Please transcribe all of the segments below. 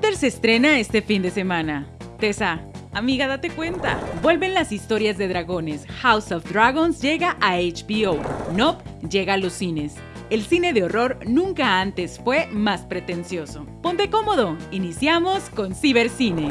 After se estrena este fin de semana. Tessa, amiga, date cuenta. Vuelven las historias de dragones. House of Dragons llega a HBO. Nope llega a los cines. El cine de horror nunca antes fue más pretencioso. Ponte cómodo, iniciamos con Cibercine.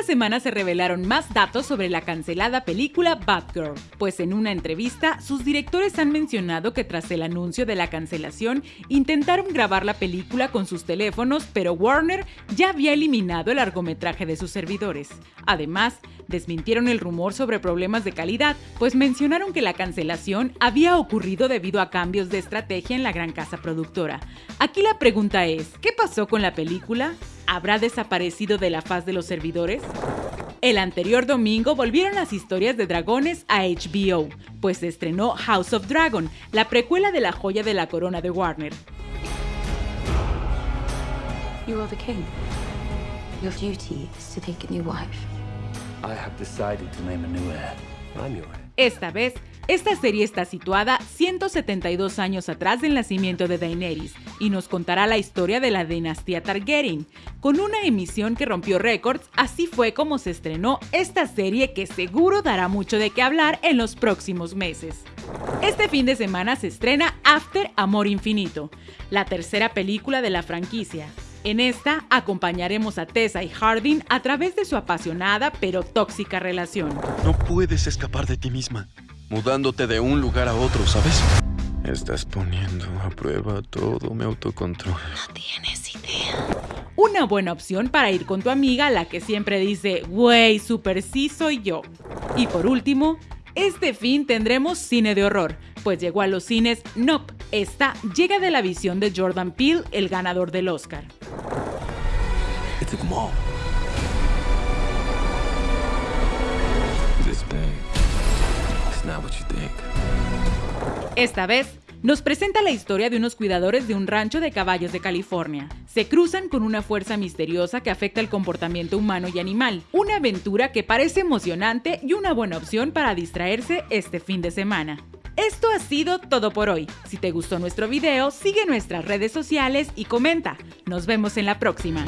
Esta semana se revelaron más datos sobre la cancelada película Batgirl, pues en una entrevista sus directores han mencionado que tras el anuncio de la cancelación intentaron grabar la película con sus teléfonos, pero Warner ya había eliminado el largometraje de sus servidores. Además, desmintieron el rumor sobre problemas de calidad, pues mencionaron que la cancelación había ocurrido debido a cambios de estrategia en la gran casa productora. Aquí la pregunta es, ¿qué pasó con la película? Habrá desaparecido de la faz de los servidores? El anterior domingo volvieron las historias de dragones a HBO, pues se estrenó House of Dragon, la precuela de la joya de la corona de Warner. You are the king. Your duty is to take a new wife. I have decided to name a new heir. I'm your heir. Esta vez, esta serie está situada 172 años atrás del nacimiento de Daenerys y nos contará la historia de la dinastía Targaryen. Con una emisión que rompió récords, así fue como se estrenó esta serie que seguro dará mucho de qué hablar en los próximos meses. Este fin de semana se estrena After Amor Infinito, la tercera película de la franquicia. En esta acompañaremos a Tessa y Hardin a través de su apasionada pero tóxica relación. No puedes escapar de ti misma, mudándote de un lugar a otro, ¿sabes? Estás poniendo a prueba todo mi autocontrol. No tienes idea. Una buena opción para ir con tu amiga, la que siempre dice, güey, super sí soy yo. Y por último, este fin tendremos cine de horror, pues llegó a los cines Nope. Esta llega de la visión de Jordan Peele, el ganador del Oscar. Think. Esta vez, nos presenta la historia de unos cuidadores de un rancho de caballos de California. Se cruzan con una fuerza misteriosa que afecta el comportamiento humano y animal. Una aventura que parece emocionante y una buena opción para distraerse este fin de semana. Esto ha sido todo por hoy. Si te gustó nuestro video, sigue nuestras redes sociales y comenta. Nos vemos en la próxima.